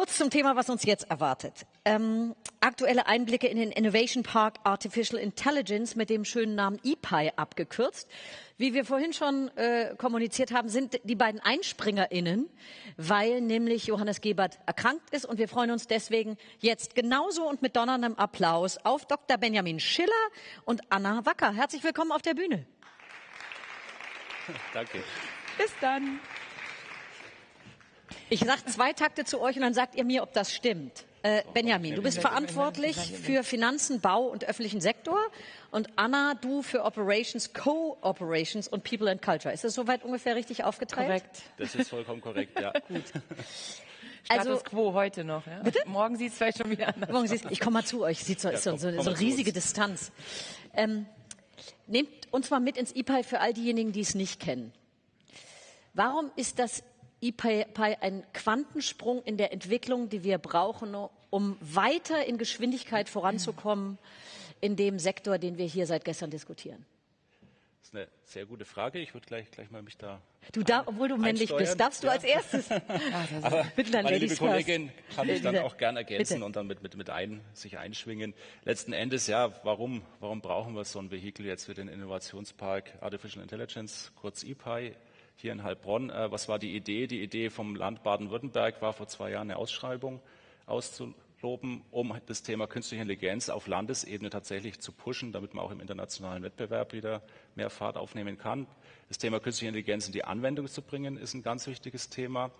Kurz zum Thema, was uns jetzt erwartet. Ähm, aktuelle Einblicke in den Innovation Park Artificial Intelligence mit dem schönen Namen EPI abgekürzt. Wie wir vorhin schon äh, kommuniziert haben, sind die beiden EinspringerInnen, weil nämlich Johannes Gebert erkrankt ist und wir freuen uns deswegen jetzt genauso und mit donnerndem Applaus auf Dr. Benjamin Schiller und Anna Wacker. Herzlich willkommen auf der Bühne. Danke. Bis dann. Ich sage zwei Takte zu euch und dann sagt ihr mir, ob das stimmt. Äh, Benjamin, du bist verantwortlich für Finanzen, Bau und öffentlichen Sektor und Anna, du für Operations, Co-Operations und People and Culture. Ist das soweit ungefähr richtig aufgeteilt? Korrekt. Das ist vollkommen korrekt, ja. Gut. Status also, quo heute noch. Ja? Bitte? Morgen sieht es vielleicht schon wieder anders Morgen sieht's, Ich komme mal zu euch. Sieht so, ja, so, so, so eine riesige Distanz. Ähm, nehmt uns mal mit ins IPI für all diejenigen, die es nicht kennen. Warum ist das IPI ein Quantensprung in der Entwicklung, die wir brauchen, um weiter in Geschwindigkeit voranzukommen in dem Sektor, den wir hier seit gestern diskutieren? Das ist eine sehr gute Frage. Ich würde gleich, gleich mal mich da. Du darfst, obwohl du männlich bist, darfst du ja. als erstes. ah, Aber meine liebe Kollegin kann mich dann auch gern ergänzen Bitte. und dann mit, mit, mit ein, sich einschwingen. Letzten Endes, ja, warum, warum brauchen wir so ein Vehikel jetzt für den Innovationspark Artificial Intelligence, kurz EPI? Hier in Heilbronn. Äh, was war die Idee? Die Idee vom Land Baden-Württemberg war vor zwei Jahren eine Ausschreibung auszuloben, um das Thema künstliche Intelligenz auf Landesebene tatsächlich zu pushen, damit man auch im internationalen Wettbewerb wieder mehr Fahrt aufnehmen kann. Das Thema künstliche Intelligenz in die Anwendung zu bringen, ist ein ganz wichtiges Thema,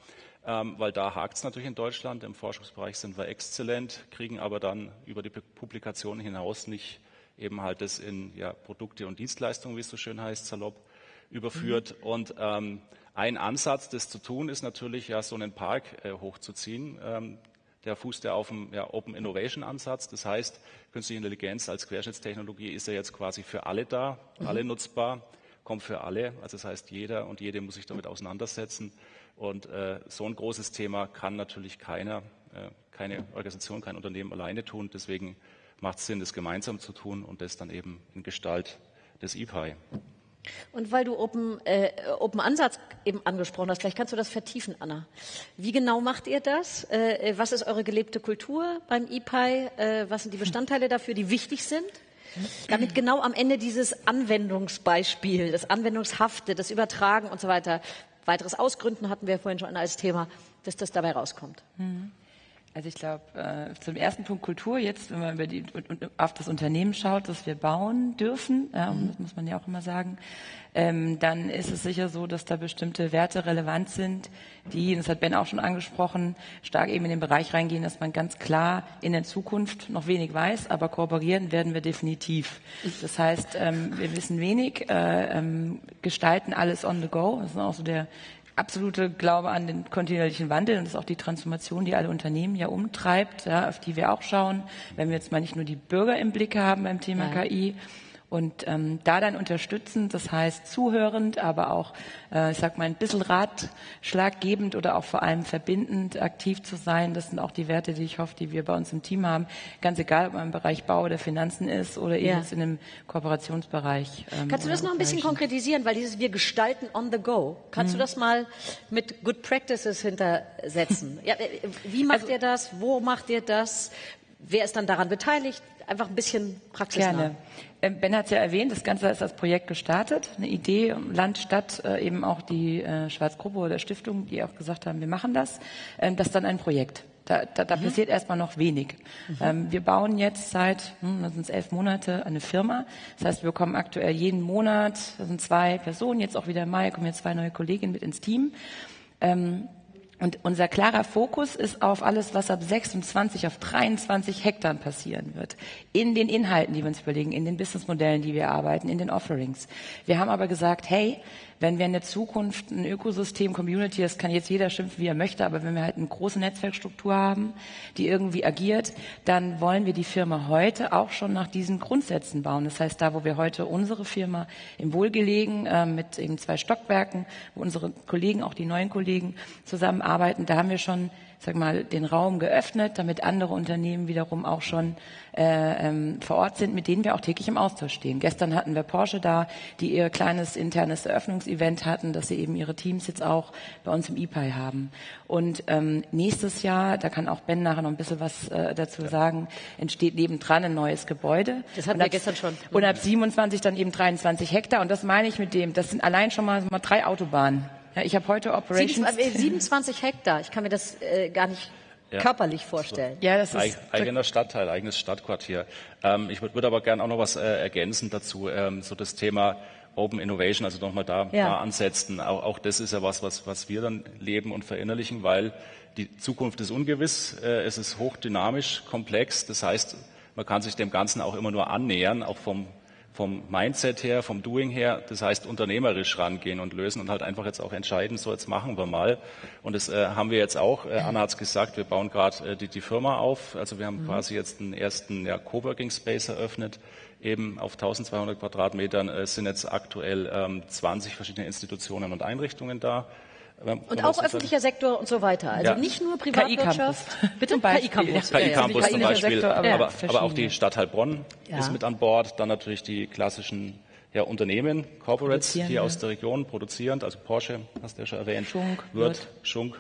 ähm, weil da hakt es natürlich in Deutschland. Im Forschungsbereich sind wir exzellent, kriegen aber dann über die Publikationen hinaus nicht eben halt das in ja, Produkte und Dienstleistungen, wie es so schön heißt, salopp, überführt. Mhm. Und ähm, ein Ansatz, das zu tun, ist natürlich ja so einen Park äh, hochzuziehen. Ähm, der fußt ja auf dem ja, Open Innovation Ansatz. Das heißt, künstliche Intelligenz als Querschnittstechnologie ist ja jetzt quasi für alle da, mhm. alle nutzbar, kommt für alle. Also das heißt, jeder und jede muss sich damit auseinandersetzen. Und äh, so ein großes Thema kann natürlich keiner, äh, keine Organisation, kein Unternehmen alleine tun. Deswegen macht es Sinn, das gemeinsam zu tun und das dann eben in Gestalt des IPI. Und weil du Open, äh, Open Ansatz eben angesprochen hast, vielleicht kannst du das vertiefen, Anna. Wie genau macht ihr das? Äh, was ist eure gelebte Kultur beim IPI? Äh, was sind die Bestandteile dafür, die wichtig sind? Damit genau am Ende dieses Anwendungsbeispiel, das Anwendungshafte, das Übertragen und so weiter, weiteres Ausgründen hatten wir vorhin schon als Thema, dass das dabei rauskommt. Mhm. Also ich glaube, äh, zum ersten Punkt Kultur, jetzt, wenn man über die, auf das Unternehmen schaut, das wir bauen dürfen, ja, das muss man ja auch immer sagen, ähm, dann ist es sicher so, dass da bestimmte Werte relevant sind, die, das hat Ben auch schon angesprochen, stark eben in den Bereich reingehen, dass man ganz klar in der Zukunft noch wenig weiß, aber kooperieren werden wir definitiv. Das heißt, ähm, wir wissen wenig, äh, ähm, gestalten alles on the go, das ist auch so der absolute Glaube an den kontinuierlichen Wandel und das ist auch die Transformation, die alle Unternehmen ja umtreibt, ja, auf die wir auch schauen, wenn wir jetzt mal nicht nur die Bürger im Blick haben beim Thema ja. KI, und ähm, da dann unterstützend, das heißt zuhörend, aber auch, äh, ich sag mal, ein bisschen ratschlaggebend oder auch vor allem verbindend aktiv zu sein, das sind auch die Werte, die ich hoffe, die wir bei uns im Team haben. Ganz egal, ob man im Bereich Bau oder Finanzen ist oder ja. eben in einem Kooperationsbereich. Ähm, Kannst du das noch ein bisschen konkretisieren, weil dieses wir gestalten on the go. Kannst mhm. du das mal mit Good Practices hintersetzen? ja, äh, wie macht also, ihr das? Wo macht ihr das? Wer ist dann daran beteiligt? Einfach ein bisschen praxisnah. Gerne. Ähm, ben hat es ja erwähnt, das Ganze ist als Projekt gestartet. Eine Idee, Land, Stadt, äh, eben auch die äh, Schwarzgruppe oder Stiftung, die auch gesagt haben, wir machen das. Ähm, das ist dann ein Projekt. Da, da, da mhm. passiert erstmal noch wenig. Mhm. Ähm, wir bauen jetzt seit, hm, das sind elf Monate, eine Firma. Das heißt, wir bekommen aktuell jeden Monat, das sind zwei Personen, jetzt auch wieder im Mai, kommen jetzt zwei neue Kolleginnen mit ins Team. Ähm, und unser klarer Fokus ist auf alles, was ab 26 auf 23 Hektar passieren wird. In den Inhalten, die wir uns überlegen, in den Businessmodellen, die wir arbeiten, in den Offerings. Wir haben aber gesagt, hey, wenn wir in der Zukunft ein Ökosystem, Community, das kann jetzt jeder schimpfen, wie er möchte, aber wenn wir halt eine große Netzwerkstruktur haben, die irgendwie agiert, dann wollen wir die Firma heute auch schon nach diesen Grundsätzen bauen. Das heißt, da, wo wir heute unsere Firma im Wohlgelegen äh, mit eben zwei Stockwerken, wo unsere Kollegen, auch die neuen Kollegen zusammenarbeiten, da haben wir schon sag mal, den Raum geöffnet, damit andere Unternehmen wiederum auch schon äh, ähm, vor Ort sind, mit denen wir auch täglich im Austausch stehen. Gestern hatten wir Porsche da, die ihr kleines internes Eröffnungsevent hatten, dass sie eben ihre Teams jetzt auch bei uns im IPI haben. Und ähm, nächstes Jahr, da kann auch Ben nachher noch ein bisschen was äh, dazu ja. sagen, entsteht nebendran ein neues Gebäude. Das hatten wir ab, gestern schon. Und ab 27 dann eben 23 Hektar. Und das meine ich mit dem, das sind allein schon mal, mal drei Autobahnen. Ja, ich habe heute Operations. 27 Hektar, ich kann mir das äh, gar nicht ja. körperlich vorstellen. Ja, das ist eigener Stadtteil, eigenes Stadtquartier. Ähm, ich würde würd aber gerne auch noch was äh, ergänzen dazu, ähm, so das Thema Open Innovation, also nochmal da, ja. da ansetzen. Auch, auch, das ist ja was, was, was wir dann leben und verinnerlichen, weil die Zukunft ist ungewiss, äh, es ist hochdynamisch, komplex. Das heißt, man kann sich dem Ganzen auch immer nur annähern, auch vom vom Mindset her, vom Doing her, das heißt unternehmerisch rangehen und lösen und halt einfach jetzt auch entscheiden, so jetzt machen wir mal. Und das äh, haben wir jetzt auch, äh, Anna hat es gesagt, wir bauen gerade äh, die, die, Firma auf. Also wir haben mhm. quasi jetzt einen ersten ja, Coworking Space eröffnet, eben auf 1200 Quadratmetern. Es sind jetzt aktuell ähm, 20 verschiedene Institutionen und Einrichtungen da. Und auch öffentlicher? Sektor und so weiter. Also ja. nicht nur Privatwirtschaft. Bitte KI-Campus. KI-Campus zum Beispiel. aber, aber, aber, auch die Stadt Heilbronn ja. ist mit an Bord. Dann natürlich die klassischen ja, Unternehmen, Corporates hier aus der Region, produzierend, also Porsche, hast du ja schon erwähnt. Schunk, Wirt, Schunk,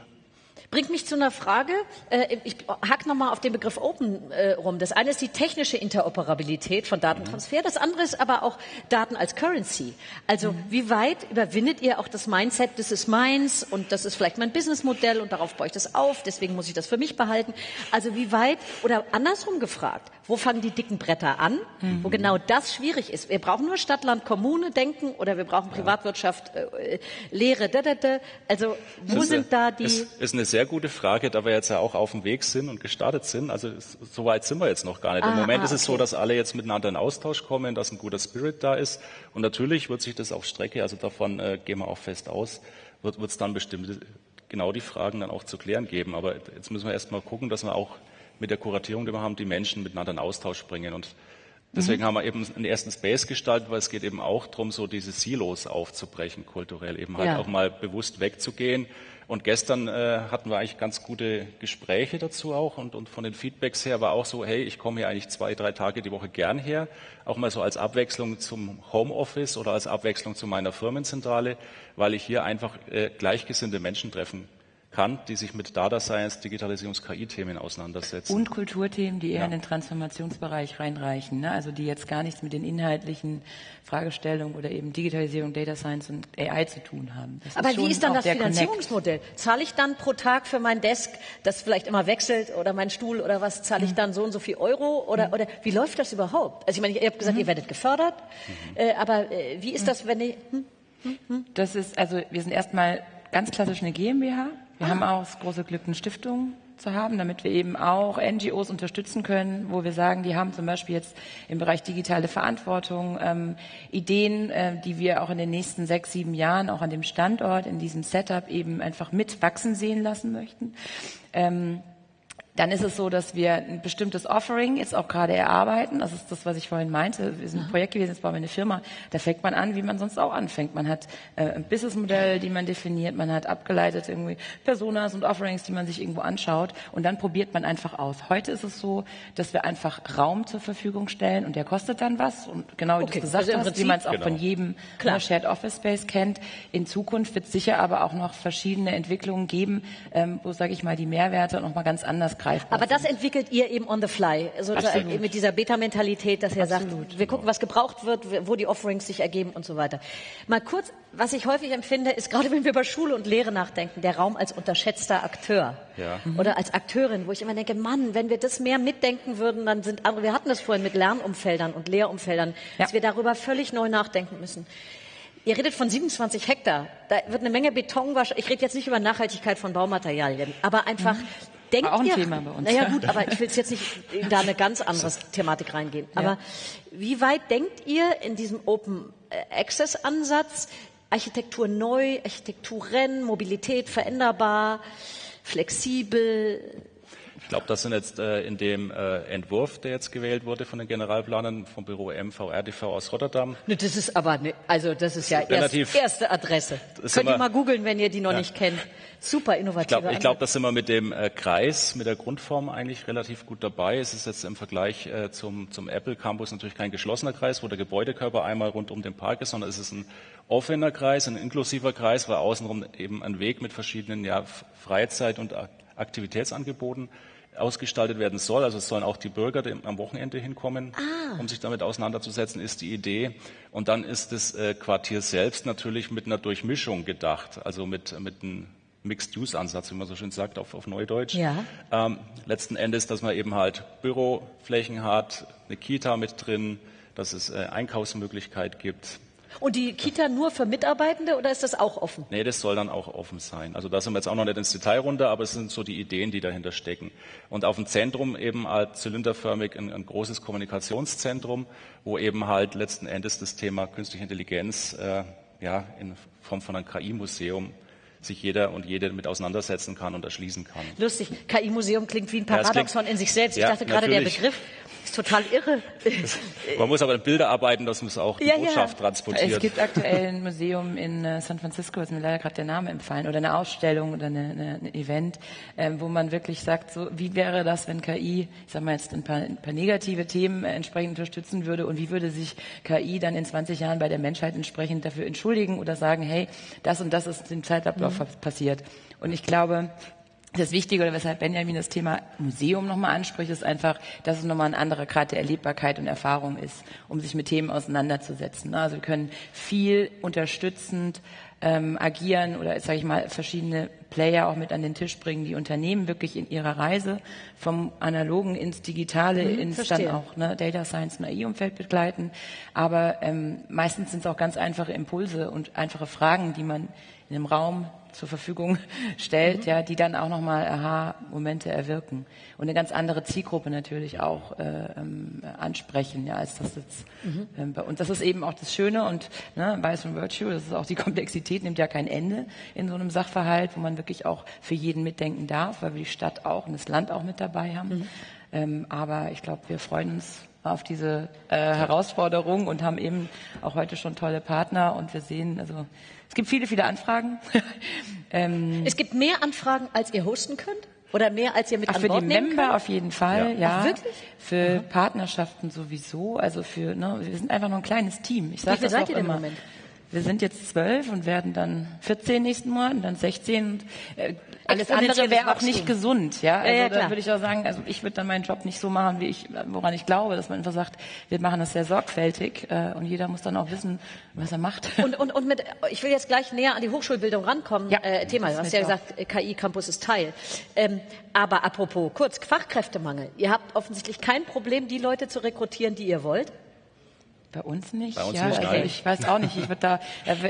Bringt mich zu einer Frage. Äh, ich hack nochmal auf den Begriff Open äh, rum. Das eine ist die technische Interoperabilität von Datentransfer. Das andere ist aber auch Daten als Currency. Also mhm. wie weit überwindet ihr auch das Mindset, das ist meins und das ist vielleicht mein Businessmodell und darauf baue ich das auf, deswegen muss ich das für mich behalten. Also wie weit, oder andersrum gefragt, wo fangen die dicken Bretter an, mhm. wo genau das schwierig ist. Wir brauchen nur Stadt, Land, Kommune denken oder wir brauchen Privatwirtschaft, äh, Lehre, da, da, da. Also wo sind da die... Ist eine sehr gute Frage, da wir jetzt ja auch auf dem Weg sind und gestartet sind. Also so weit sind wir jetzt noch gar nicht. Im ah, Moment ist es okay. so, dass alle jetzt miteinander in Austausch kommen, dass ein guter Spirit da ist. Und natürlich wird sich das auf Strecke, also davon äh, gehen wir auch fest aus, wird es dann bestimmt genau die Fragen dann auch zu klären geben. Aber jetzt müssen wir erst mal gucken, dass wir auch mit der Kuratierung, die wir haben, die Menschen miteinander in Austausch bringen. Und Deswegen mhm. haben wir eben einen ersten Space gestaltet, weil es geht eben auch darum, so diese Silos aufzubrechen, kulturell eben halt ja. auch mal bewusst wegzugehen und gestern äh, hatten wir eigentlich ganz gute Gespräche dazu auch und, und von den Feedbacks her war auch so, hey, ich komme hier eigentlich zwei, drei Tage die Woche gern her, auch mal so als Abwechslung zum Homeoffice oder als Abwechslung zu meiner Firmenzentrale, weil ich hier einfach äh, gleichgesinnte Menschen treffen kann, die sich mit Data Science, Digitalisierungs-, KI-Themen auseinandersetzen. Und Kulturthemen, die eher ja. in den Transformationsbereich reinreichen, ne? also die jetzt gar nichts mit den inhaltlichen Fragestellungen oder eben Digitalisierung, Data Science und AI zu tun haben. Das Aber ist wie ist dann das Finanzierungsmodell? Connect. Zahle ich dann pro Tag für mein Desk, das vielleicht immer wechselt, oder mein Stuhl oder was, zahle ich mhm. dann so und so viel Euro? Oder, mhm. oder wie läuft das überhaupt? Also ich meine, ihr habt gesagt, mhm. ihr werdet gefördert, mhm. äh, aber äh, wie ist das, wenn ihr... Hm? Hm? hm? Das ist, also wir sind erstmal ganz klassisch eine GmbH wir haben auch das große Glück, eine Stiftung zu haben, damit wir eben auch NGOs unterstützen können, wo wir sagen, die haben zum Beispiel jetzt im Bereich digitale Verantwortung ähm, Ideen, äh, die wir auch in den nächsten sechs, sieben Jahren auch an dem Standort, in diesem Setup eben einfach mitwachsen sehen lassen möchten. Ähm, dann ist es so, dass wir ein bestimmtes Offering jetzt auch gerade erarbeiten. Das ist das, was ich vorhin meinte. Wir sind ein Projekt gewesen, jetzt bauen wir eine Firma. Da fängt man an, wie man sonst auch anfängt. Man hat äh, ein Businessmodell, die man definiert. Man hat abgeleitet irgendwie Personas und Offerings, die man sich irgendwo anschaut. Und dann probiert man einfach aus. Heute ist es so, dass wir einfach Raum zur Verfügung stellen und der kostet dann was. Und genau wie okay. du gesagt also hast, wie man es auch genau. von jedem Klar. Shared Office Space kennt. In Zukunft wird es sicher aber auch noch verschiedene Entwicklungen geben, ähm, wo, sage ich mal, die Mehrwerte noch mal ganz anders greifbar Aber das entwickelt ihr eben on the fly, sozusagen Absolut. mit dieser Beta-Mentalität, dass ihr Absolut. sagt, wir gucken, was gebraucht wird, wo die Offerings sich ergeben und so weiter. Mal kurz, was ich häufig empfinde, ist gerade wenn wir über Schule und Lehre nachdenken, der Raum als unterschätzter Akteur ja. Mhm. oder als Akteurin, wo ich immer denke, Mann, wenn wir das mehr mitdenken würden, dann sind andere, wir hatten das vorhin mit Lernumfeldern und Lehrumfeldern, ja. dass wir darüber völlig neu nachdenken müssen. Ihr redet von 27 Hektar. Da wird eine Menge Beton wahrscheinlich. Ich rede jetzt nicht über Nachhaltigkeit von Baumaterialien, aber einfach mhm. Denkt War auch ein ihr, Thema bei uns. Naja gut, aber ich will jetzt nicht in da eine ganz andere Thematik reingehen. Ja. Aber wie weit denkt ihr in diesem Open Access Ansatz Architektur neu, Architektur Rennen, Mobilität veränderbar, flexibel? Glaube, das sind jetzt äh, in dem äh, Entwurf, der jetzt gewählt wurde von den Generalplanern vom Büro MVRDV aus Rotterdam. Ne, das ist aber, ne, also das ist ja erst, erste Adresse. Könnt ihr mal googeln, wenn ihr die noch ja. nicht kennt. Super innovativ. Ich glaube, glaub, da sind wir mit dem äh, Kreis, mit der Grundform eigentlich relativ gut dabei. Es ist jetzt im Vergleich äh, zum, zum Apple Campus natürlich kein geschlossener Kreis, wo der Gebäudekörper einmal rund um den Park ist, sondern es ist ein offener Kreis, ein inklusiver Kreis, weil außenrum eben ein Weg mit verschiedenen ja, Freizeit- und Aktivitätsangeboten ausgestaltet werden soll. Also es sollen auch die Bürger am Wochenende hinkommen, ah. um sich damit auseinanderzusetzen, ist die Idee. Und dann ist das äh, Quartier selbst natürlich mit einer Durchmischung gedacht, also mit, mit einem Mixed-Use-Ansatz, wie man so schön sagt auf, auf Neudeutsch. Ja. Ähm, letzten Endes, dass man eben halt Büroflächen hat, eine Kita mit drin, dass es äh, Einkaufsmöglichkeit gibt, und die Kita nur für Mitarbeitende oder ist das auch offen? Nee, das soll dann auch offen sein. Also da sind wir jetzt auch noch nicht ins Detail runter, aber es sind so die Ideen, die dahinter stecken. Und auf dem Zentrum eben halt zylinderförmig ein, ein großes Kommunikationszentrum, wo eben halt letzten Endes das Thema künstliche Intelligenz äh, ja, in Form von einem KI-Museum sich jeder und jede mit auseinandersetzen kann und erschließen kann. Lustig, KI-Museum klingt wie ein Paradoxon ja, in sich selbst. Ich ja, dachte gerade, der Begriff ist total irre. Man muss aber Bilder arbeiten, dass man es auch die ja, Botschaft ja. transportiert. Es gibt aktuell ein Museum in äh, San Francisco, ist mir leider gerade der Name empfallen, oder eine Ausstellung oder eine, eine, ein Event, ähm, wo man wirklich sagt, so wie wäre das, wenn KI, ich sage mal jetzt ein paar, ein paar negative Themen äh, entsprechend unterstützen würde und wie würde sich KI dann in 20 Jahren bei der Menschheit entsprechend dafür entschuldigen oder sagen, hey, das und das ist im Zeitablauf mhm. passiert. Und ich glaube, das Wichtige, oder weshalb Benjamin das Thema Museum nochmal anspricht, ist einfach, dass es nochmal ein anderer Grad der Erlebbarkeit und Erfahrung ist, um sich mit Themen auseinanderzusetzen. Also wir können viel unterstützend ähm, agieren oder, sage ich mal, verschiedene Player auch mit an den Tisch bringen, die Unternehmen wirklich in ihrer Reise vom Analogen ins Digitale, mhm, ins verstehe. dann auch ne, Data Science und AI-Umfeld begleiten. Aber ähm, meistens sind es auch ganz einfache Impulse und einfache Fragen, die man in einem Raum zur Verfügung stellt, mhm. ja, die dann auch nochmal Aha-Momente erwirken und eine ganz andere Zielgruppe natürlich auch äh, ähm, ansprechen, ja, als das jetzt mhm. ähm, bei uns. Das ist eben auch das Schöne und ne, Bias and Virtue, das ist auch die Komplexität, nimmt ja kein Ende in so einem Sachverhalt, wo man wirklich auch für jeden mitdenken darf, weil wir die Stadt auch und das Land auch mit dabei haben. Mhm. Ähm, aber ich glaube, wir freuen uns auf diese äh, Herausforderung und haben eben auch heute schon tolle Partner und wir sehen, also es gibt viele, viele Anfragen. ähm, es gibt mehr Anfragen, als ihr hosten könnt? Oder mehr, als ihr mit Ach, an Für Bord die Member könnt? auf jeden Fall, ja. ja. Ach, wirklich? Für Aha. Partnerschaften sowieso. Also für, ne, wir sind einfach nur ein kleines Team. Ich sag Wie viel seid ihr denn im Moment? Wir sind jetzt zwölf und werden dann 14 nächsten Monat und dann 16. Und, äh, alles andere wäre auch nicht gesund, ja. Also ja, ja, da würde ich auch sagen, also ich würde dann meinen Job nicht so machen, wie ich, woran ich glaube, dass man einfach sagt, wir machen das sehr sorgfältig äh, und jeder muss dann auch wissen, was er macht. Und, und, und mit, ich will jetzt gleich näher an die Hochschulbildung rankommen. Ja, äh, Thema, du hast ja gesagt, KI Campus ist Teil. Ähm, aber apropos kurz Fachkräftemangel. Ihr habt offensichtlich kein Problem, die Leute zu rekrutieren, die ihr wollt. Bei uns nicht. Bei uns ja, nicht, also ich weiß auch nicht. Ich würde da,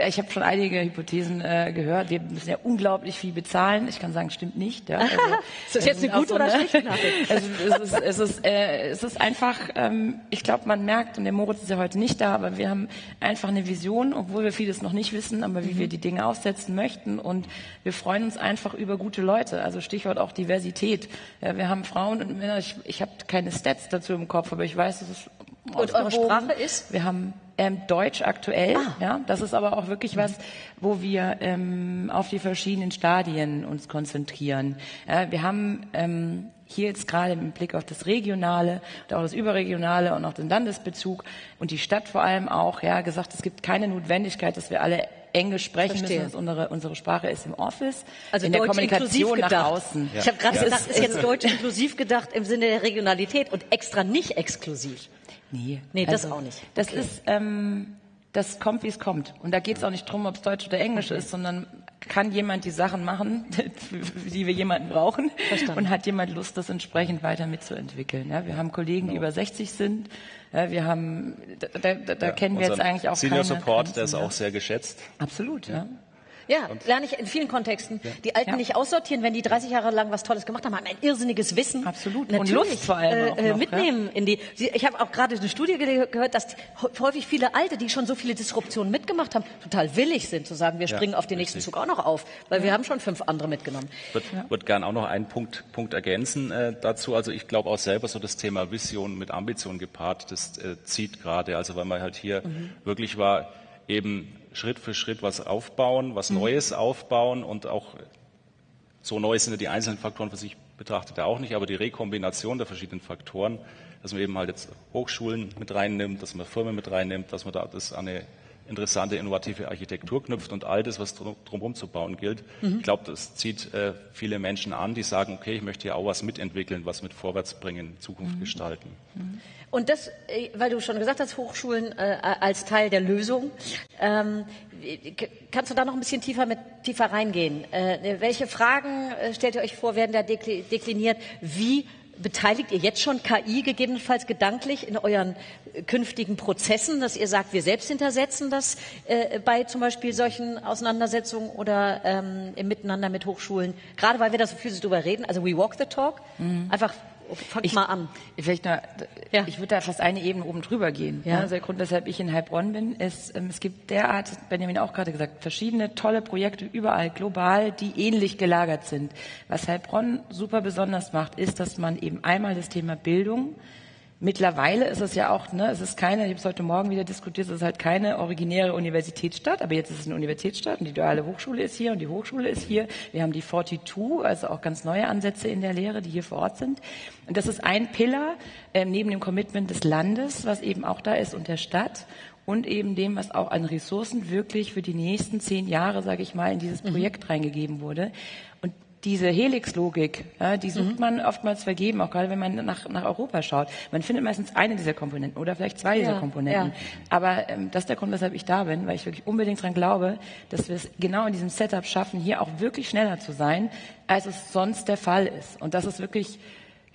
ich habe schon einige Hypothesen äh, gehört. Wir müssen ja unglaublich viel bezahlen. Ich kann sagen, stimmt nicht. Ja. Also, ist das jetzt eine gute so, oder ne? schlechte Nachricht? Also, es, ist, es, ist, äh, es ist einfach, ähm, ich glaube, man merkt, und der Moritz ist ja heute nicht da, aber wir haben einfach eine Vision, obwohl wir vieles noch nicht wissen, aber wie mhm. wir die Dinge aufsetzen möchten. Und wir freuen uns einfach über gute Leute. Also Stichwort auch Diversität. Ja, wir haben Frauen und Männer. Ich, ich habe keine Stats dazu im Kopf, aber ich weiß, dass es und eure Sprache ist? Wir haben ähm, Deutsch aktuell. Ah. Ja, das ist aber auch wirklich was, wo wir ähm, auf die verschiedenen Stadien uns konzentrieren. Ja, wir haben ähm, hier jetzt gerade im Blick auf das Regionale und auch das Überregionale und auch den Landesbezug und die Stadt vor allem auch ja gesagt, es gibt keine Notwendigkeit, dass wir alle Englisch sprechen Verstehe. müssen. Unsere, unsere Sprache ist im Office, also in Deutsch der Kommunikation nach gedacht. außen. Ja. Ich habe gerade ja. gedacht, ist jetzt Deutsch inklusiv gedacht im Sinne der Regionalität und extra nicht exklusiv. Nee, nee das also, auch nicht. Das okay. ist, ähm, das kommt, wie es kommt. Und da geht es auch nicht drum, ob es Deutsch oder Englisch okay. ist, sondern kann jemand die Sachen machen, die wir jemanden brauchen Verstanden. und hat jemand Lust, das entsprechend weiter mitzuentwickeln. Ja, wir haben Kollegen, die über 60 sind. Ja, wir haben, da, da, da ja, kennen wir jetzt eigentlich auch Senior Support, der ist auch sehr geschätzt. Absolut, ja. Ja, und lerne ich in vielen Kontexten. Ja. Die Alten ja. nicht aussortieren, wenn die 30 Jahre lang was Tolles gemacht haben, haben ein irrsinniges Wissen. Absolut. Natürlich, und Lust vor allem äh, noch, mitnehmen ja. in die. Ich habe auch gerade eine Studie gehört, dass häufig viele Alte, die schon so viele Disruptionen mitgemacht haben, total willig sind zu sagen, wir springen auf den nächsten Zug auch noch auf, weil wir haben schon fünf andere mitgenommen. Ich würde würd gerne auch noch einen Punkt, Punkt ergänzen äh, dazu. Also ich glaube auch selber so das Thema Vision mit Ambition gepaart, das äh, zieht gerade. Also weil man halt hier mhm. wirklich war, eben Schritt für Schritt was aufbauen, was mhm. Neues aufbauen und auch so neu sind ja die einzelnen Faktoren für sich betrachtet ja auch nicht, aber die Rekombination der verschiedenen Faktoren, dass man eben halt jetzt Hochschulen mit reinnimmt, dass man Firmen mit reinnimmt, dass man da das an eine interessante, innovative Architektur knüpft und all das, was drumherum zu bauen gilt. Mhm. Ich glaube, das zieht äh, viele Menschen an, die sagen, okay, ich möchte hier auch was mitentwickeln, was mit vorwärts bringen, Zukunft mhm. gestalten. Mhm. Und das, äh, weil du schon gesagt hast, Hochschulen äh, als Teil der Lösung. Ähm, kannst du da noch ein bisschen tiefer, mit, tiefer reingehen? Äh, welche Fragen äh, stellt ihr euch vor, werden da dekliniert? Wie beteiligt ihr jetzt schon KI gegebenenfalls gedanklich in euren künftigen Prozessen, dass ihr sagt, wir selbst hintersetzen das äh, bei zum Beispiel solchen Auseinandersetzungen oder ähm, im Miteinander mit Hochschulen? Gerade weil wir da so viel drüber reden, also we walk the talk, mhm. einfach Fang ich, mal an. Vielleicht nur, ja. Ich würde da fast eine Ebene oben drüber gehen. Ja. Also der Grund, weshalb ich in Heilbronn bin, ist, ähm, es gibt derart, Benjamin auch gerade gesagt, verschiedene tolle Projekte überall global, die ähnlich gelagert sind. Was Heilbronn super besonders macht, ist, dass man eben einmal das Thema Bildung Mittlerweile ist es ja auch, ne, es ist keine, ich habe es heute Morgen wieder diskutiert, es ist halt keine originäre Universitätsstadt, aber jetzt ist es eine Universitätsstadt und die duale Hochschule ist hier und die Hochschule ist hier. Wir haben die 42, also auch ganz neue Ansätze in der Lehre, die hier vor Ort sind. Und das ist ein Pillar äh, neben dem Commitment des Landes, was eben auch da ist und der Stadt und eben dem, was auch an Ressourcen wirklich für die nächsten zehn Jahre, sage ich mal, in dieses mhm. Projekt mhm. reingegeben wurde diese Helix-Logik, ja, die sucht mhm. man oftmals vergeben, auch gerade wenn man nach, nach Europa schaut. Man findet meistens eine dieser Komponenten oder vielleicht zwei ja, dieser Komponenten. Ja. Aber ähm, das ist der Grund, weshalb ich da bin, weil ich wirklich unbedingt daran glaube, dass wir es genau in diesem Setup schaffen, hier auch wirklich schneller zu sein, als es sonst der Fall ist. Und das ist wirklich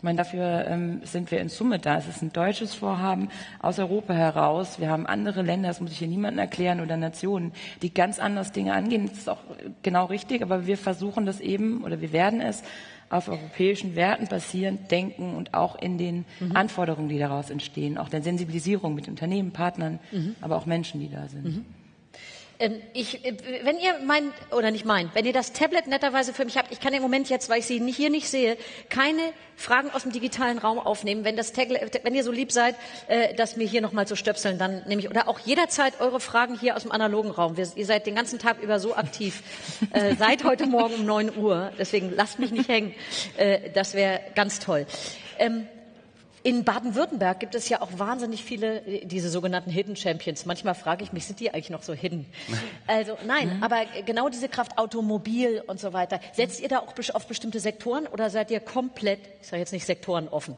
meine, dafür ähm, sind wir in Summe da. Es ist ein deutsches Vorhaben aus Europa heraus. Wir haben andere Länder, das muss ich hier niemandem erklären, oder Nationen, die ganz anders Dinge angehen. Das ist auch genau richtig, aber wir versuchen das eben, oder wir werden es auf europäischen Werten basierend denken und auch in den mhm. Anforderungen, die daraus entstehen, auch der Sensibilisierung mit Unternehmen, Partnern, mhm. aber auch Menschen, die da sind. Mhm. Ähm, ich, äh, wenn ihr meint, oder nicht meint, wenn ihr das Tablet netterweise für mich habt, ich kann im Moment jetzt, weil ich sie hier nicht sehe, keine Fragen aus dem digitalen Raum aufnehmen. Wenn, das Tablet, wenn ihr so lieb seid, äh, das mir hier nochmal zu stöpseln, dann nehme ich, oder auch jederzeit eure Fragen hier aus dem analogen Raum. Wir, ihr seid den ganzen Tag über so aktiv, äh, seit heute Morgen um neun Uhr. Deswegen lasst mich nicht hängen. Äh, das wäre ganz toll. Ähm, in Baden-Württemberg gibt es ja auch wahnsinnig viele, äh, diese sogenannten Hidden Champions. Manchmal frage ich mich, sind die eigentlich noch so hidden? Also nein, mhm. aber genau diese Kraft Automobil und so weiter. Setzt ihr da auch auf bestimmte Sektoren oder seid ihr komplett, ich sage jetzt nicht Sektoren offen?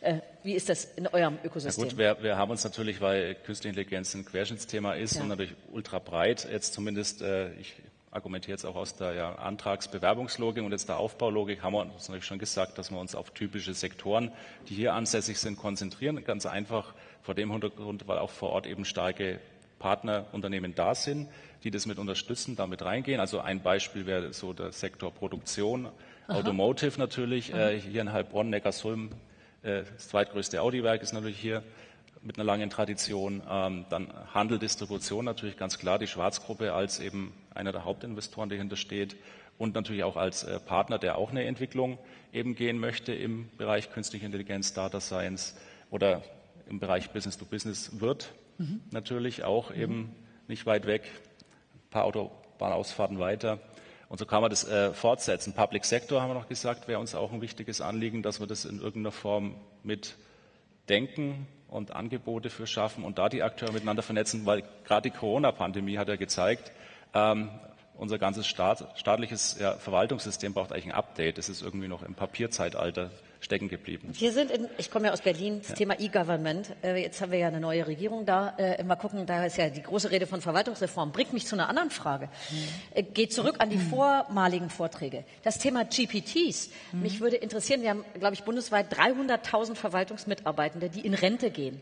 Äh, wie ist das in eurem Ökosystem? Ja gut, wir, wir, haben uns natürlich, weil künstliche Intelligenz ein Querschnittsthema ist ja. und natürlich ultra breit, jetzt zumindest, äh, ich argumentiere jetzt auch aus der ja, Antragsbewerbungslogik und jetzt der Aufbaulogik, haben wir uns natürlich schon gesagt, dass wir uns auf typische Sektoren, die hier ansässig sind, konzentrieren. Ganz einfach vor dem Hintergrund, weil auch vor Ort eben starke Partnerunternehmen da sind, die das mit unterstützen, damit reingehen. Also ein Beispiel wäre so der Sektor Produktion, Aha. Automotive natürlich, äh, hier in Heilbronn, Neckarsulm, äh, das zweitgrößte Audi-Werk ist natürlich hier mit einer langen Tradition. Ähm, dann Handel, Distribution natürlich ganz klar, die Schwarzgruppe als eben einer der Hauptinvestoren, der dahinter steht und natürlich auch als äh, Partner, der auch eine Entwicklung eben gehen möchte im Bereich künstliche Intelligenz, Data Science oder im Bereich Business to Business wird mhm. natürlich auch mhm. eben nicht weit weg, ein paar Autobahnausfahrten weiter. Und so kann man das äh, fortsetzen. Public Sector haben wir noch gesagt, wäre uns auch ein wichtiges Anliegen, dass wir das in irgendeiner Form mit denken, und Angebote für schaffen und da die Akteure miteinander vernetzen, weil gerade die Corona-Pandemie hat ja gezeigt, ähm, unser ganzes Staat, staatliches ja, Verwaltungssystem braucht eigentlich ein Update. Das ist irgendwie noch im Papierzeitalter stecken geblieben. Wir sind in, ich komme ja aus Berlin, das ja. Thema E-Government. Äh, jetzt haben wir ja eine neue Regierung da. Äh, mal gucken, da ist ja die große Rede von Verwaltungsreform. Bringt mich zu einer anderen Frage. Mhm. Geht zurück an die mhm. vormaligen Vorträge. Das Thema GPTs. Mhm. Mich würde interessieren, wir haben, glaube ich, bundesweit 300.000 Verwaltungsmitarbeitende, die in Rente gehen.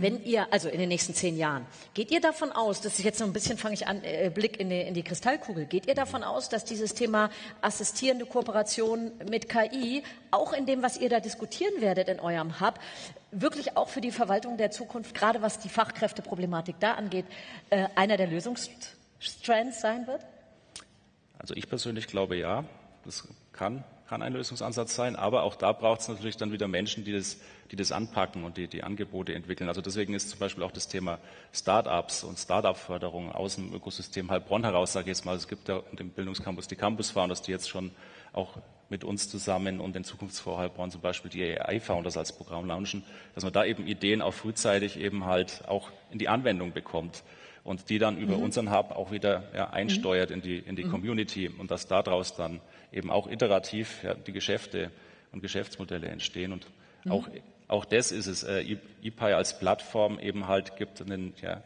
Wenn ihr, also in den nächsten zehn Jahren, geht ihr davon aus, das ist jetzt so ein bisschen, fange ich an, äh, Blick in die, in die Kristallkugel, geht ihr davon aus, dass dieses Thema assistierende Kooperation mit KI, auch in dem, was ihr da diskutieren werdet in eurem Hub, wirklich auch für die Verwaltung der Zukunft, gerade was die Fachkräfteproblematik da angeht, äh, einer der Lösungsstrands sein wird? Also ich persönlich glaube ja, das kann, kann ein Lösungsansatz sein, aber auch da braucht es natürlich dann wieder Menschen, die das, die das anpacken und die, die Angebote entwickeln. Also deswegen ist zum Beispiel auch das Thema Start-ups und Start-up-Förderung aus dem Ökosystem Heilbronn heraus, sage ich jetzt mal, es gibt ja in dem Bildungscampus die Campus Founders, die jetzt schon auch mit uns zusammen und den Zukunftsfonds Heilbronn zum Beispiel die AI-Founders als Programm launchen, dass man da eben Ideen auch frühzeitig eben halt auch in die Anwendung bekommt und die dann über mhm. unseren Hub auch wieder ja, einsteuert mhm. in die, in die mhm. Community und dass daraus dann eben auch iterativ ja, die Geschäfte und Geschäftsmodelle entstehen. Und mhm. auch, auch das ist es. Äh, ePI als Plattform eben halt gibt einen ja,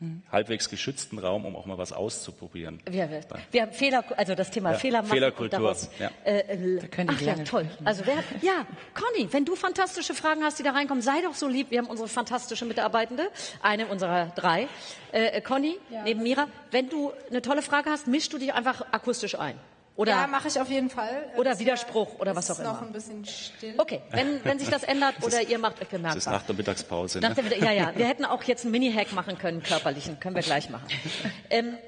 mhm. halbwegs geschützten Raum, um auch mal was auszuprobieren. Wir, wir haben Fehler, also das Thema ja, Fehler Fehlerkultur. Daraus, ja. Äh, äh, ach ja, toll. Also wer, ja, Conny, wenn du fantastische Fragen hast, die da reinkommen, sei doch so lieb. Wir haben unsere fantastische Mitarbeitende, eine unserer drei. Äh, Conny, ja. neben Mira, wenn du eine tolle Frage hast, mischst du dich einfach akustisch ein. Oder, ja, mache ich auf jeden Fall. Oder das Widerspruch oder was auch immer. Ist noch ein bisschen still. Okay, wenn, wenn sich das ändert das oder ihr macht euch bemerkbar. Das ist nach der Mittagspause. Nach der, ne? ja, ja. Wir hätten auch jetzt einen Mini-Hack machen können, körperlichen. Können wir gleich machen. Ähm,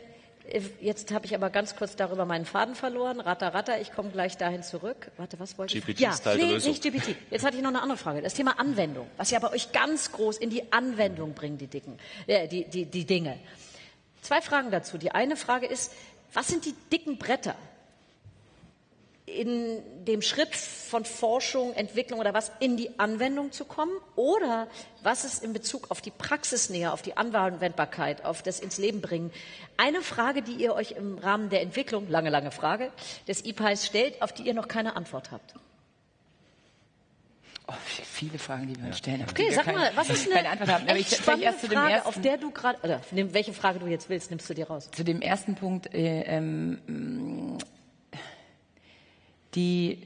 Jetzt habe ich aber ganz kurz darüber meinen Faden verloren. Ratter, ratter, ich komme gleich dahin zurück. Warte, was wollte GPT ich? Ja, nee, nicht GPT. Jetzt hatte ich noch eine andere Frage. Das Thema Anwendung, was ja bei euch ganz groß in die Anwendung bringt, die, Dicken, äh, die, die, die Dinge. Zwei Fragen dazu. Die eine Frage ist, was sind die dicken Bretter, in dem Schritt von Forschung, Entwicklung oder was in die Anwendung zu kommen? Oder was ist in Bezug auf die Praxisnähe, auf die Anwendbarkeit, auf das ins Leben bringen? Eine Frage, die ihr euch im Rahmen der Entwicklung, lange, lange Frage, des IPAs stellt, auf die ihr noch keine Antwort habt. Oh, viele Fragen, die wir uns stellen. Okay, sag mal, was ist eine Antwort haben. echt ich, spannende erst zu dem Frage, ersten, auf der du gerade, oder welche Frage du jetzt willst, nimmst du dir raus? Zu dem ersten Punkt, äh, ähm, die,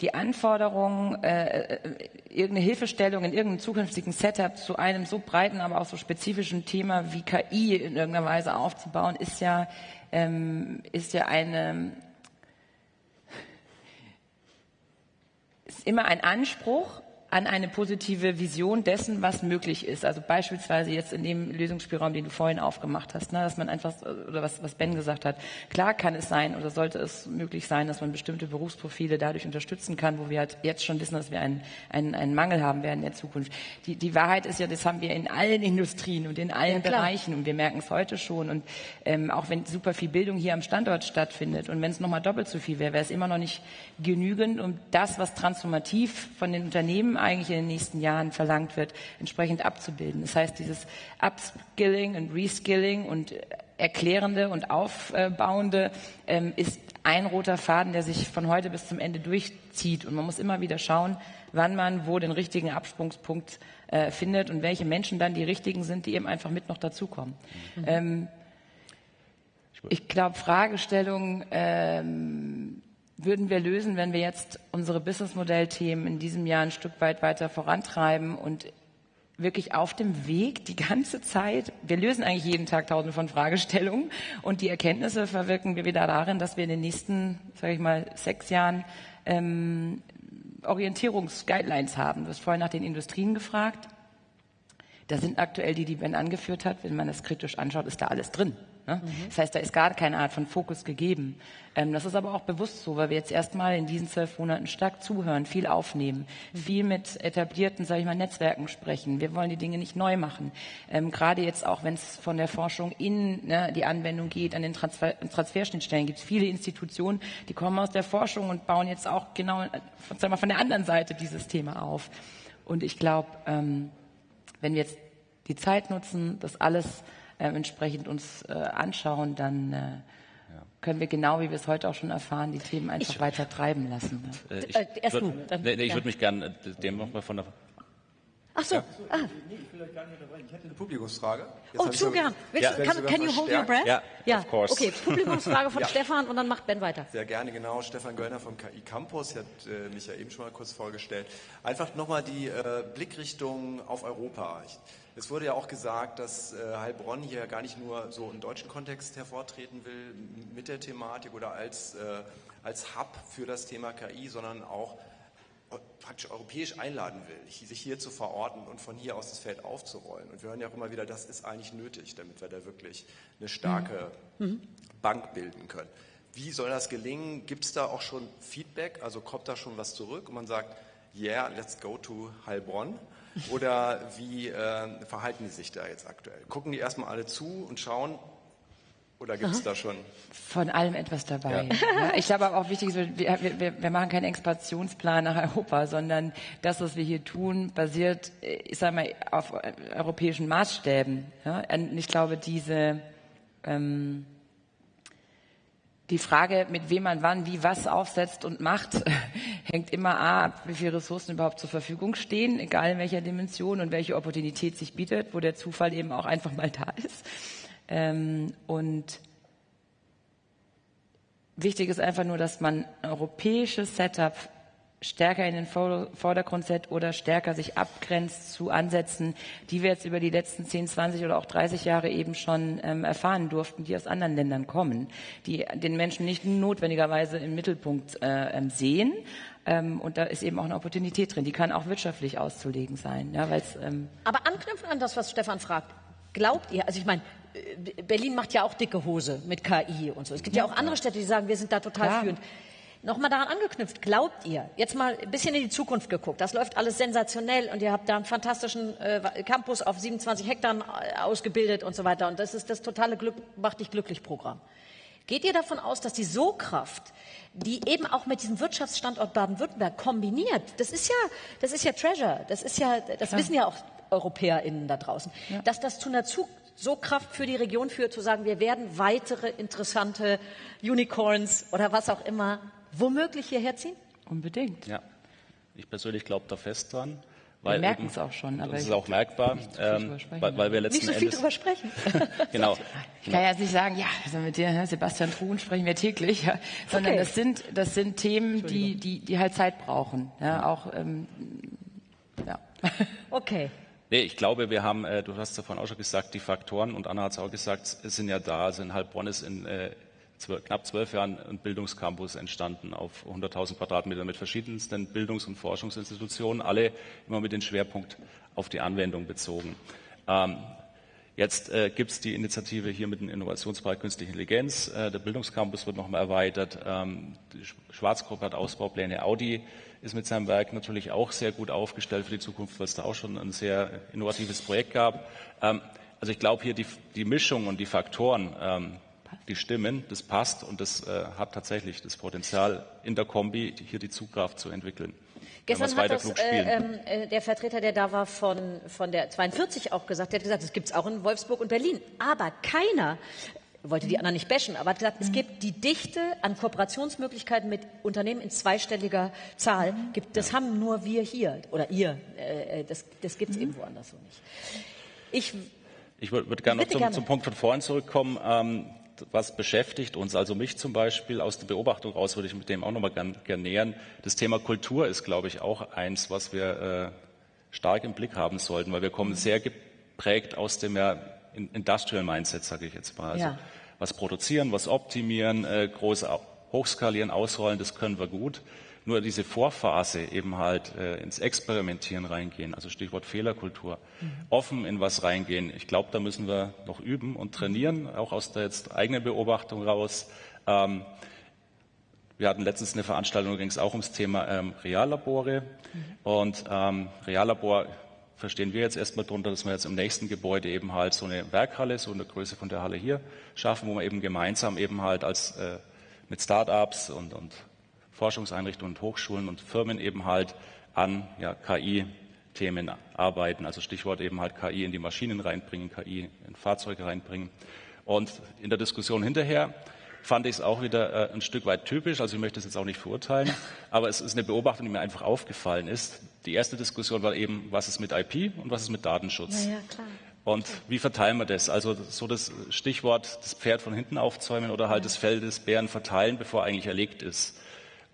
die Anforderung, äh, äh, irgendeine Hilfestellung in irgendeinem zukünftigen Setup zu einem so breiten, aber auch so spezifischen Thema wie KI in irgendeiner Weise aufzubauen, ist ja, ähm, ist ja eine, ist immer ein Anspruch, an eine positive Vision dessen, was möglich ist. Also beispielsweise jetzt in dem Lösungsspielraum, den du vorhin aufgemacht hast, ne, dass man einfach, oder was, was Ben gesagt hat, klar kann es sein oder sollte es möglich sein, dass man bestimmte Berufsprofile dadurch unterstützen kann, wo wir halt jetzt schon wissen, dass wir einen, einen, einen Mangel haben werden in der Zukunft. Die, die Wahrheit ist ja, das haben wir in allen Industrien und in allen ja, Bereichen und wir merken es heute schon. Und ähm, auch wenn super viel Bildung hier am Standort stattfindet und wenn es nochmal doppelt so viel wäre, wäre es immer noch nicht genügend, um das, was transformativ von den Unternehmen eigentlich in den nächsten Jahren verlangt wird, entsprechend abzubilden. Das heißt, dieses Upskilling und Reskilling und Erklärende und Aufbauende ähm, ist ein roter Faden, der sich von heute bis zum Ende durchzieht. Und man muss immer wieder schauen, wann man wo den richtigen Absprungspunkt äh, findet und welche Menschen dann die richtigen sind, die eben einfach mit noch dazukommen. Mhm. Ähm, ich glaube, Fragestellungen ähm, würden wir lösen, wenn wir jetzt unsere Businessmodellthemen in diesem Jahr ein Stück weit weiter vorantreiben und wirklich auf dem Weg die ganze Zeit. Wir lösen eigentlich jeden Tag tausende von Fragestellungen und die Erkenntnisse verwirken wir wieder darin, dass wir in den nächsten, sage ich mal, sechs Jahren ähm, Orientierungsguidelines haben. Du hast vorhin nach den Industrien gefragt. Da sind aktuell die, die Ben angeführt hat. Wenn man das kritisch anschaut, ist da alles drin. Ne? Mhm. Das heißt, da ist gar keine Art von Fokus gegeben. Ähm, das ist aber auch bewusst so, weil wir jetzt erstmal in diesen zwölf Monaten stark zuhören, viel aufnehmen, mhm. viel mit etablierten, sage ich mal, Netzwerken sprechen. Wir wollen die Dinge nicht neu machen. Ähm, gerade jetzt auch, wenn es von der Forschung in ne, die Anwendung geht, an den Transfer Transferschnittstellen gibt es viele Institutionen, die kommen aus der Forschung und bauen jetzt auch genau von, sagen wir, von der anderen Seite dieses Thema auf. Und ich glaube, ähm, wenn wir jetzt die Zeit nutzen, das alles äh, entsprechend uns äh, anschauen, dann äh, können wir genau, wie wir es heute auch schon erfahren, die Themen einfach ich, weiter treiben lassen. Äh, ich äh, würde nee, nee, ja. würd mich gerne dem nochmal von der Ach so. Ja. Ah. Ich hätte eine Publikumsfrage. Jetzt oh, zu gern. Ja. Can, can you hold your breath? Ja, ja. of course. Okay, Publikumsfrage von ja. Stefan und dann macht Ben weiter. Sehr gerne, genau. Stefan Göllner vom KI Campus, hat äh, mich ja eben schon mal kurz vorgestellt. Einfach nochmal die äh, Blickrichtung auf Europa. Ich, es wurde ja auch gesagt, dass äh, Heilbronn hier gar nicht nur so im deutschen Kontext hervortreten will mit der Thematik oder als, äh, als Hub für das Thema KI, sondern auch praktisch europäisch einladen will, sich hier zu verorten und von hier aus das Feld aufzurollen. Und wir hören ja auch immer wieder, das ist eigentlich nötig, damit wir da wirklich eine starke mhm. mhm. Bank bilden können. Wie soll das gelingen? Gibt es da auch schon Feedback? Also kommt da schon was zurück und man sagt, yeah, let's go to Heilbronn? Oder wie äh, verhalten die sich da jetzt aktuell? Gucken die erstmal alle zu und schauen, oder gibt es da schon? Von allem etwas dabei. Ja. Ich glaube aber auch wichtig ist, wir, wir, wir, machen keinen Expansionsplan nach Europa, sondern das, was wir hier tun, basiert, ich sage mal, auf europäischen Maßstäben. Ja? Und ich glaube, diese ähm, die Frage, mit wem man wann, wie, was aufsetzt und macht, hängt immer ab, wie viele Ressourcen überhaupt zur Verfügung stehen, egal in welcher Dimension und welche Opportunität sich bietet, wo der Zufall eben auch einfach mal da ist. Ähm, und wichtig ist einfach nur, dass man europäisches Setup stärker in den Vordergrund setzt oder stärker sich abgrenzt zu Ansätzen, die wir jetzt über die letzten 10, 20 oder auch 30 Jahre eben schon ähm, erfahren durften, die aus anderen Ländern kommen, die den Menschen nicht notwendigerweise im Mittelpunkt äh, ähm, sehen. Ähm, und da ist eben auch eine Opportunität drin, die kann auch wirtschaftlich auszulegen sein. Ja, ähm Aber anknüpfen an das, was Stefan fragt, glaubt ihr, also ich meine, Berlin macht ja auch dicke Hose mit KI und so. Es gibt ja, ja auch andere Städte, die sagen, wir sind da total Klar. führend. Nochmal daran angeknüpft, glaubt ihr, jetzt mal ein bisschen in die Zukunft geguckt, das läuft alles sensationell und ihr habt da einen fantastischen äh, Campus auf 27 Hektar äh, ausgebildet und so weiter und das ist das totale Glück, macht dich glücklich Programm. Geht ihr davon aus, dass die Sogkraft, die eben auch mit diesem Wirtschaftsstandort Baden-Württemberg kombiniert, das ist ja, das ist ja Treasure, das ist ja, das Klar. wissen ja auch EuropäerInnen da draußen, ja. dass das zu einer Zug so Kraft für die Region führt, zu sagen, wir werden weitere interessante Unicorns oder was auch immer womöglich hierher ziehen? Unbedingt. Ja, ich persönlich glaube da fest dran. Weil wir merken es auch schon. Aber das ist auch merkbar, ähm, weil, weil, wir letzten Nicht so viel Endes, drüber sprechen. genau. Ich kann ja jetzt nicht sagen, ja, also mit dir, Sebastian Truhen sprechen wir täglich, ja, sondern okay. das sind das sind Themen, die die die halt Zeit brauchen. Ja, auch ähm, ja. Okay. Nee, ich glaube, wir haben, äh, du hast davon auch schon gesagt, die Faktoren, und Anna hat es auch gesagt, sind ja da. Also in Heilbronn ist in äh, zwölf, knapp zwölf Jahren ein Bildungscampus entstanden auf 100.000 Quadratmeter mit verschiedensten Bildungs- und Forschungsinstitutionen, alle immer mit dem Schwerpunkt auf die Anwendung bezogen. Ähm, Jetzt äh, gibt es die Initiative hier mit dem Innovationspark Künstliche Intelligenz. Äh, der Bildungscampus wird nochmal erweitert. Ähm, die Schwarzgruppe hat Ausbaupläne. Audi ist mit seinem Werk natürlich auch sehr gut aufgestellt für die Zukunft, weil es da auch schon ein sehr innovatives Projekt gab. Ähm, also ich glaube hier die, die, Mischung und die Faktoren, ähm, die stimmen, das passt und das äh, hat tatsächlich das Potenzial in der Kombi hier die Zugkraft zu entwickeln. Gestern hat das, äh, ähm, äh, der Vertreter, der da war von, von der 42 auch gesagt, der hat gesagt, das gibt es auch in Wolfsburg und Berlin. Aber keiner wollte die anderen nicht bashen, aber hat gesagt, es gibt die Dichte an Kooperationsmöglichkeiten mit Unternehmen in zweistelliger Zahl. Gibt, das haben nur wir hier oder ihr. Äh, äh das das gibt es mhm. eben woanders so nicht. Ich, ich würde würd gerne noch zum, gerne. zum, Punkt von vorhin zurückkommen. Ähm, was beschäftigt uns, also mich zum Beispiel aus der Beobachtung raus, würde ich mit dem auch nochmal gern, gern nähern. Das Thema Kultur ist, glaube ich, auch eins, was wir äh, stark im Blick haben sollten, weil wir kommen sehr geprägt aus dem ja, Industrial Mindset, sage ich jetzt mal. Also ja. was produzieren, was optimieren, äh, groß hochskalieren, ausrollen, das können wir gut nur diese Vorphase eben halt äh, ins Experimentieren reingehen, also Stichwort Fehlerkultur, mhm. offen in was reingehen. Ich glaube, da müssen wir noch üben und trainieren, auch aus der jetzt eigenen Beobachtung raus. Ähm, wir hatten letztens eine Veranstaltung, da ging es auch ums Thema ähm, Reallabore. Mhm. Und ähm, Reallabor verstehen wir jetzt erstmal darunter, dass wir jetzt im nächsten Gebäude eben halt so eine Werkhalle, so eine Größe von der Halle hier schaffen, wo wir eben gemeinsam eben halt als äh, mit Startups und, und Forschungseinrichtungen und Hochschulen und Firmen eben halt an ja, KI-Themen arbeiten. Also Stichwort eben halt KI in die Maschinen reinbringen, KI in Fahrzeuge reinbringen. Und in der Diskussion hinterher fand ich es auch wieder äh, ein Stück weit typisch. Also ich möchte es jetzt auch nicht verurteilen, aber es ist eine Beobachtung, die mir einfach aufgefallen ist. Die erste Diskussion war eben, was ist mit IP und was ist mit Datenschutz? Ja, ja, klar. Und wie verteilen wir das? Also so das Stichwort, das Pferd von hinten aufzäumen oder halt ja. das Fell des Bären verteilen, bevor eigentlich erlegt ist.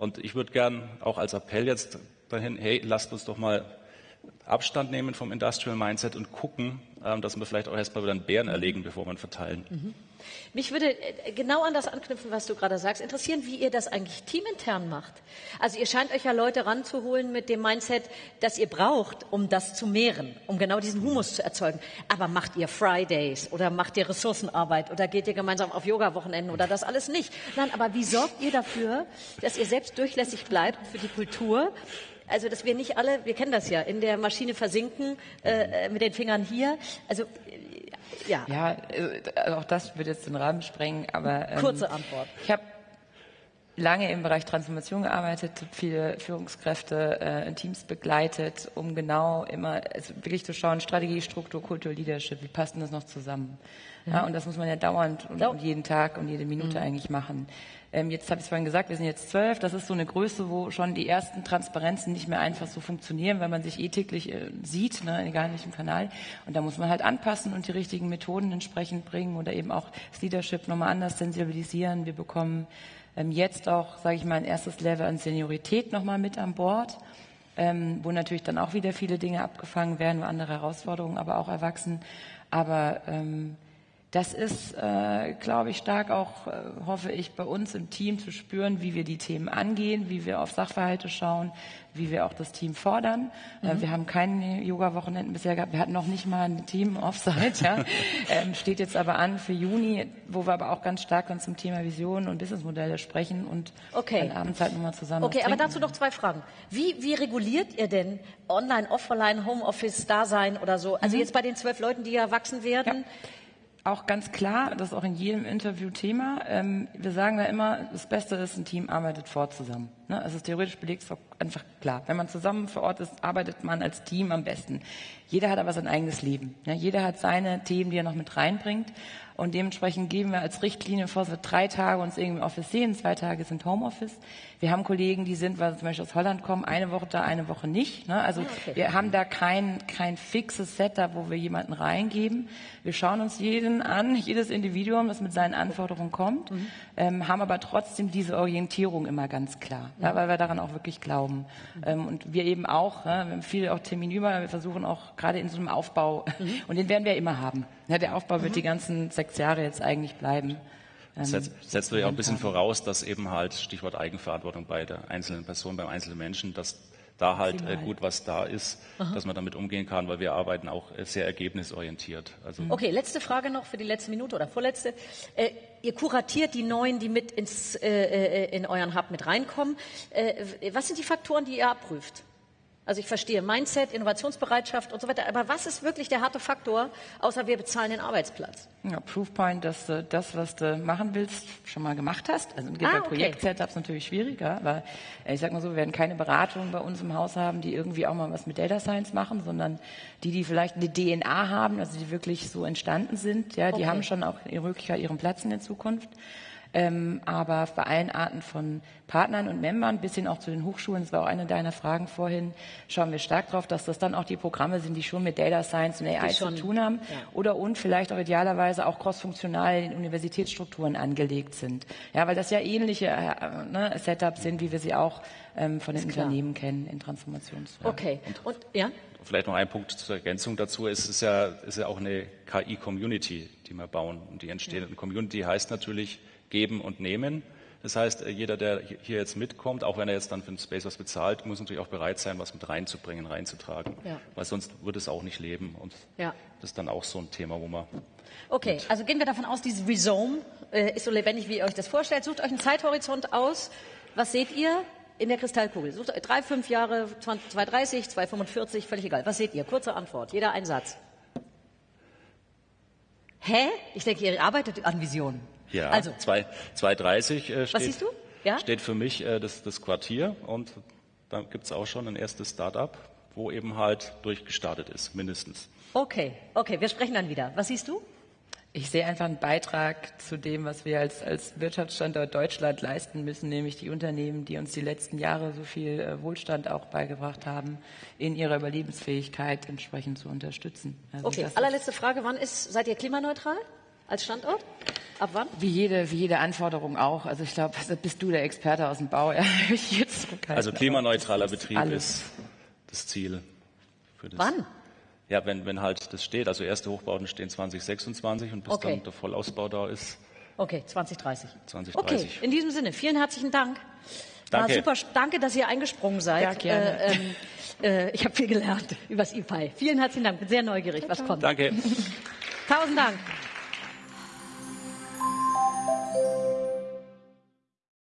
Und ich würde gern auch als Appell jetzt dahin, hey, lasst uns doch mal Abstand nehmen vom Industrial Mindset und gucken, ähm, dass wir vielleicht auch erstmal wieder einen Bären erlegen, bevor wir ihn verteilen. Mhm. Mich würde äh, genau an das anknüpfen, was du gerade sagst, interessieren, wie ihr das eigentlich teamintern macht. Also ihr scheint euch ja Leute ranzuholen mit dem Mindset, das ihr braucht, um das zu mehren, um genau diesen Humus zu erzeugen. Aber macht ihr Fridays oder macht ihr Ressourcenarbeit oder geht ihr gemeinsam auf Yoga-Wochenenden oder das alles nicht? Nein, aber wie sorgt ihr dafür, dass ihr selbst durchlässig bleibt für die Kultur also, dass wir nicht alle, wir kennen das ja, in der Maschine versinken, äh, äh mit den Fingern hier. Also, ja. Ja, äh, auch das wird jetzt den Rahmen sprengen, aber. Ähm, Kurze Antwort. Ich habe lange im Bereich Transformation gearbeitet, viele Führungskräfte äh, in Teams begleitet, um genau immer also wirklich zu schauen, Strategie, Struktur, Kultur, Leadership, wie passt denn das noch zusammen? Ja, und das muss man ja dauernd und, und jeden Tag und jede Minute mhm. eigentlich machen. Ähm, jetzt habe ich es vorhin gesagt, wir sind jetzt zwölf. Das ist so eine Größe, wo schon die ersten Transparenzen nicht mehr einfach so funktionieren, weil man sich eh täglich äh, sieht, ne, egal in welchem Kanal. Und da muss man halt anpassen und die richtigen Methoden entsprechend bringen oder eben auch das Leadership nochmal anders sensibilisieren. Wir bekommen ähm, jetzt auch, sage ich mal, ein erstes Level an Seniorität nochmal mit an Bord. Ähm, wo natürlich dann auch wieder viele Dinge abgefangen werden, wo andere Herausforderungen aber auch erwachsen. Aber ähm, das ist, äh, glaube ich, stark auch, äh, hoffe ich, bei uns im Team zu spüren, wie wir die Themen angehen, wie wir auf Sachverhalte schauen, wie wir auch das Team fordern. Äh, mhm. wir haben keine Yoga-Wochenenden bisher gehabt. Wir hatten noch nicht mal ein Team-Offsite. Ja. ähm, steht jetzt aber an für Juni, wo wir aber auch ganz stark dann zum Thema Visionen und Businessmodelle sprechen und okay. dann abends halt nochmal zusammen. Okay, aber dazu noch zwei Fragen. Wie, wie reguliert ihr denn Online, Offline, Homeoffice-Dasein oder so? Also mhm. jetzt bei den zwölf Leuten, die ja wachsen werden. Ja auch ganz klar, das ist auch in jedem Interview Thema. Ähm, wir sagen da immer, das Beste ist, ein Team arbeitet fort zusammen. Ne? Ist theoretisch belegt, ist auch einfach klar. Wenn man zusammen vor Ort ist, arbeitet man als Team am besten. Jeder hat aber sein eigenes Leben. Ja? Jeder hat seine Themen, die er noch mit reinbringt. Und dementsprechend geben wir als Richtlinie vor, dass wir drei Tage uns irgendwie im Office sehen, zwei Tage sind Homeoffice. Wir haben Kollegen, die sind, weil sie zum Beispiel aus Holland kommen, eine Woche da, eine Woche nicht. Ne? Also ah, okay. wir haben da kein, kein fixes Setup, wo wir jemanden reingeben. Wir schauen uns jeden an, jedes Individuum, das mit seinen Anforderungen kommt, mhm. ähm, haben aber trotzdem diese Orientierung immer ganz klar, mhm. ja, weil wir daran auch wirklich glauben. Mhm. Ähm, und wir eben auch, ne, wir haben viel auch Termin über, wir versuchen auch gerade in so einem Aufbau, mhm. und den werden wir immer haben. Ja, der Aufbau wird mhm. die ganzen sechs Jahre jetzt eigentlich bleiben. Ähm, setzt, setzt du ja auch ein bisschen voraus, dass eben halt, Stichwort Eigenverantwortung bei der einzelnen Person, beim einzelnen Menschen, dass da halt äh, gut was da ist, Aha. dass man damit umgehen kann, weil wir arbeiten auch äh, sehr ergebnisorientiert. Also okay, letzte Frage noch für die letzte Minute oder vorletzte. Äh, ihr kuratiert die Neuen, die mit ins, äh, äh in euren Hub mit reinkommen. Was sind die Faktoren, die ihr abprüft? Also ich verstehe Mindset, Innovationsbereitschaft und so weiter. Aber was ist wirklich der harte Faktor, außer wir bezahlen den Arbeitsplatz? Ja, Proofpoint, dass du das, was du machen willst, schon mal gemacht hast. Also ah, bei okay. Projekt-Setups natürlich schwieriger, aber äh, ich sag mal so, wir werden keine Beratung bei uns im Haus haben, die irgendwie auch mal was mit Data Science machen, sondern die, die vielleicht eine DNA haben, also die wirklich so entstanden sind, ja, die okay. haben schon auch ihre Möglichkeit, ihren Platz in der Zukunft. Ähm, aber bei allen Arten von Partnern und Membern, bis hin auch zu den Hochschulen, das war auch eine deiner Fragen vorhin, schauen wir stark darauf, dass das dann auch die Programme sind, die schon mit Data Science und AI schon, zu tun haben ja. oder und vielleicht auch idealerweise auch crossfunktional in Universitätsstrukturen angelegt sind. Ja, weil das ja ähnliche äh, ne, Setups sind, wie wir sie auch ähm, von den Unternehmen kennen in Transformationsfragen. Okay. Und, ja? Vielleicht noch ein Punkt zur Ergänzung dazu. Es ist ja, ist ja auch eine KI-Community, die wir bauen. Und die entstehende ja. Community heißt natürlich, geben und nehmen. Das heißt, äh, jeder, der hier jetzt mitkommt, auch wenn er jetzt dann für den Space was bezahlt, muss natürlich auch bereit sein, was mit reinzubringen, reinzutragen. Ja. Weil sonst würde es auch nicht leben. Und ja. das ist dann auch so ein Thema, wo man. Okay, also gehen wir davon aus, dieses Rhizome äh, ist so lebendig, wie ihr euch das vorstellt. Sucht euch einen Zeithorizont aus. Was seht ihr in der Kristallkugel? Sucht drei, fünf Jahre, 2030, 245, völlig egal. Was seht ihr? Kurze Antwort. Jeder ein Satz. Hä? Ich denke, ihr arbeitet an Visionen. Ja, also 230 äh, steht, ja? steht für mich äh, das, das Quartier und da gibt es auch schon ein erstes Start-up, wo eben halt durchgestartet ist, mindestens. Okay, okay, wir sprechen dann wieder. Was siehst du? Ich sehe einfach einen Beitrag zu dem, was wir als, als Wirtschaftsstandort Deutschland leisten müssen, nämlich die Unternehmen, die uns die letzten Jahre so viel äh, Wohlstand auch beigebracht haben, in ihrer Überlebensfähigkeit entsprechend zu unterstützen. Also okay, allerletzte Frage. Wann ist, seid ihr klimaneutral als Standort? Ab wann? Wie jede, wie jede Anforderung auch. Also ich glaube, bist du der Experte aus dem Bau. Ja, also klimaneutraler Betrieb ist das Ziel. Wann? Ja, wenn, wenn halt das steht, also erste Hochbauten stehen 2026 und bis okay. dann der Vollausbau da ist. Okay, 2030. 2030. Okay, in diesem Sinne, vielen herzlichen Dank. Danke. War super, danke, dass ihr eingesprungen seid. Ja, gerne. Äh, ähm, äh, ich habe viel gelernt über das IPI. Vielen herzlichen Dank, bin sehr neugierig, was kommt. Danke. Tausend Dank.